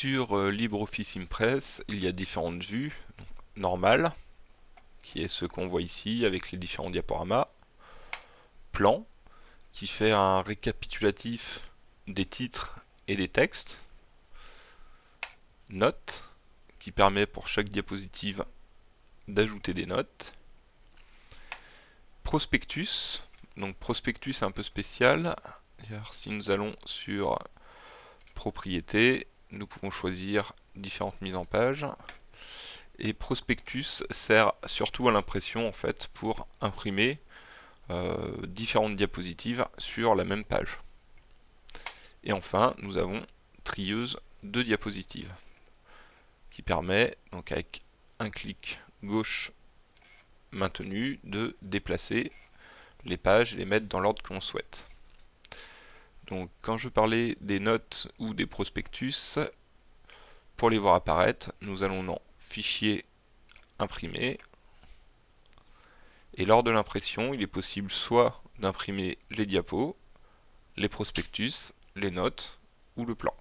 Sur euh, LibreOffice Impress, il y a différentes vues. Normale, qui est ce qu'on voit ici avec les différents diaporamas. Plan, qui fait un récapitulatif des titres et des textes. Note, qui permet pour chaque diapositive d'ajouter des notes. Prospectus, donc prospectus un peu spécial. si nous allons sur propriétés, nous pouvons choisir différentes mises en page. Et prospectus sert surtout à l'impression en pour imprimer euh, différentes diapositives sur la même page. Et enfin, nous avons trieuse de diapositives qui permet donc avec un clic gauche maintenu de déplacer les pages et les mettre dans l'ordre que l'on souhaite. Donc quand je parlais des notes ou des prospectus, pour les voir apparaître, nous allons dans Fichier, Imprimer. Et lors de l'impression, il est possible soit d'imprimer les diapos, les prospectus, les notes ou le plan.